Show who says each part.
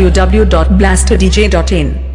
Speaker 1: www.blasterdj.in